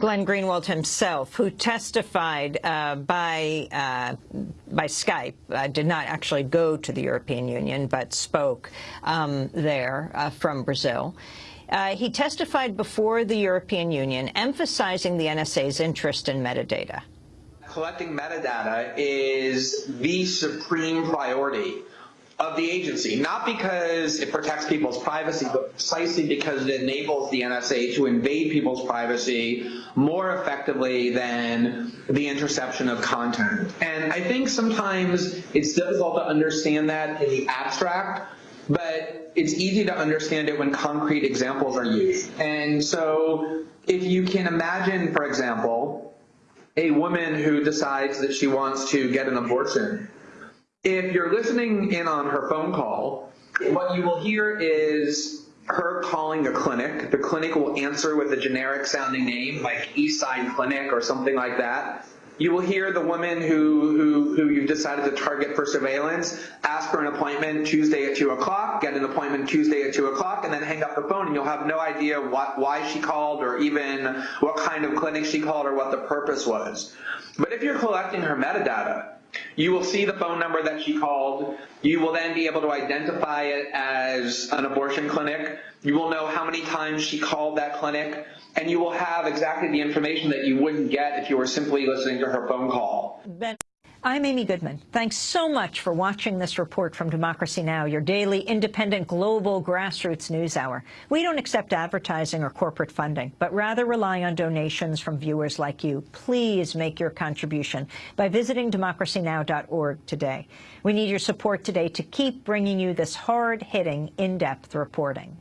Glenn Greenwald himself, who testified uh, by uh, by Skype, uh, did not actually go to the European Union, but spoke um, there uh, from Brazil. Uh, he testified before the European Union, emphasizing the NSA's interest in metadata. Collecting metadata is the supreme priority of the agency, not because it protects people's privacy, but precisely because it enables the NSA to invade people's privacy more effectively than the interception of content. And I think sometimes it's difficult to understand that in the abstract, but it's easy to understand it when concrete examples are used. And so if you can imagine, for example, a woman who decides that she wants to get an abortion if you're listening in on her phone call, what you will hear is her calling a clinic. The clinic will answer with a generic sounding name like Eastside Clinic or something like that. You will hear the woman who, who, who you've decided to target for surveillance ask for an appointment Tuesday at 2 o'clock, get an appointment Tuesday at 2 o'clock, and then hang up the phone and you'll have no idea what, why she called or even what kind of clinic she called or what the purpose was. But if you're collecting her metadata, you will see the phone number that she called. You will then be able to identify it as an abortion clinic. You will know how many times she called that clinic, and you will have exactly the information that you wouldn't get if you were simply listening to her phone call. Ben I'm Amy Goodman. Thanks so much for watching this report from Democracy Now!, your daily independent global grassroots news hour. We don't accept advertising or corporate funding, but rather rely on donations from viewers like you. Please make your contribution by visiting democracynow.org today. We need your support today to keep bringing you this hard-hitting, in-depth reporting.